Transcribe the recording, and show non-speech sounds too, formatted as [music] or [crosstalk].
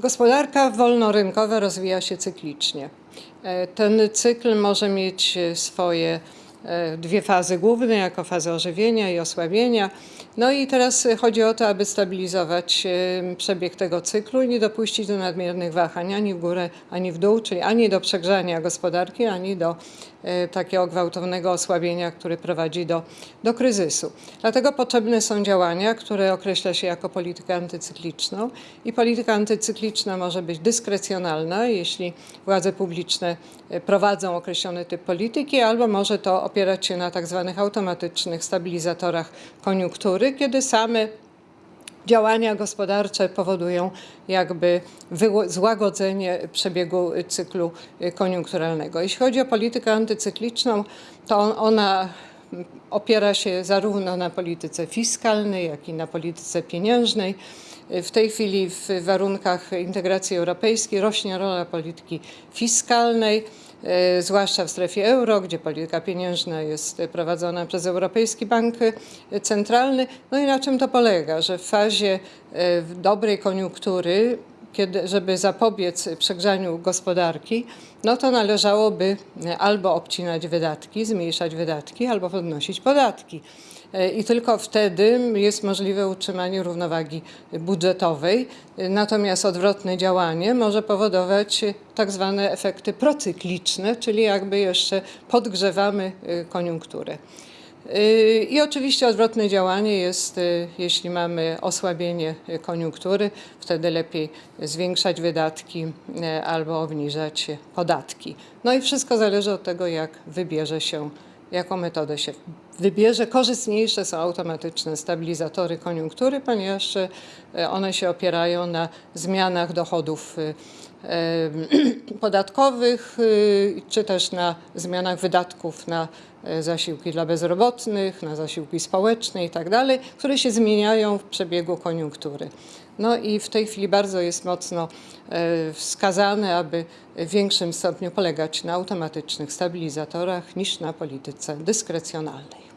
Gospodarka wolnorynkowa rozwija się cyklicznie. E, Ten cykl może mieć swoje dwie fazy główne, jako fazę ożywienia i osłabienia. No i teraz chodzi o to, aby stabilizować e, przebieg tego cyklu i nie dopuścić do nadmiernych wahań ani w górę, ani w dół, czyli ani do przegrzania gospodarki, ani do e, takiego gwałtownego osłabienia, który prowadzi do, do kryzysu. Dlatego potrzebne są działania, które określa się jako politykę antycykliczną i polityka antycykliczna może być dyskrecjonalna, jeśli władze publiczne e, prowadzą określony typ polityki, albo może to opierać się na tak zwanych automatycznych stabilizatorach koniunktury, kiedy same działania gospodarcze powodują jakby złagodzenie przebiegu cyklu koniunkturalnego. Jeśli chodzi o politykę antycykliczną, to on, ona opiera się zarówno na polityce fiskalnej, jak i na polityce pieniężnej. W tej chwili w warunkach integracji europejskiej rośnie rola polityki fiskalnej, y, zwłaszcza w strefie euro, gdzie polityka pieniężna jest prowadzona przez Europejski Bank Centralny. No i na czym to polega? Że w fazie y, dobrej koniunktury kiedy, żeby zapobiec przegrzaniu gospodarki, no to należałoby e, albo obcinać wydatki, zmniejszać wydatki, albo podnosić podatki. E, I tylko wtedy jest możliwe utrzymanie równowagi budżetowej. E, Natomiast odwrotne działanie może powodować tak zwane efekty procykliczne, czyli jakby jeszcze podgrzewamy koniunkturę. I oczywiście odwrotne działanie jest, y, jeśli mamy osłabienie koniunktury, wtedy lepiej zwiększać wydatki y, albo obniżać podatki. No i wszystko zależy od tego, jak wybierze się, jaką metodę się wybierze. Korzystniejsze są automatyczne stabilizatory koniunktury, ponieważ y, one się opierają na zmianach dochodów [clears throat] podatkowych, y, czy też na zmianach wydatków na e, zasiłki dla bezrobotnych, na zasiłki społeczne i tak które się zmieniają w przebiegu koniunktury. No i w tej chwili bardzo jest mocno e, wskazane, aby w większym stopniu polegać na automatycznych stabilizatorach niż na polityce dyskrecjonalnej.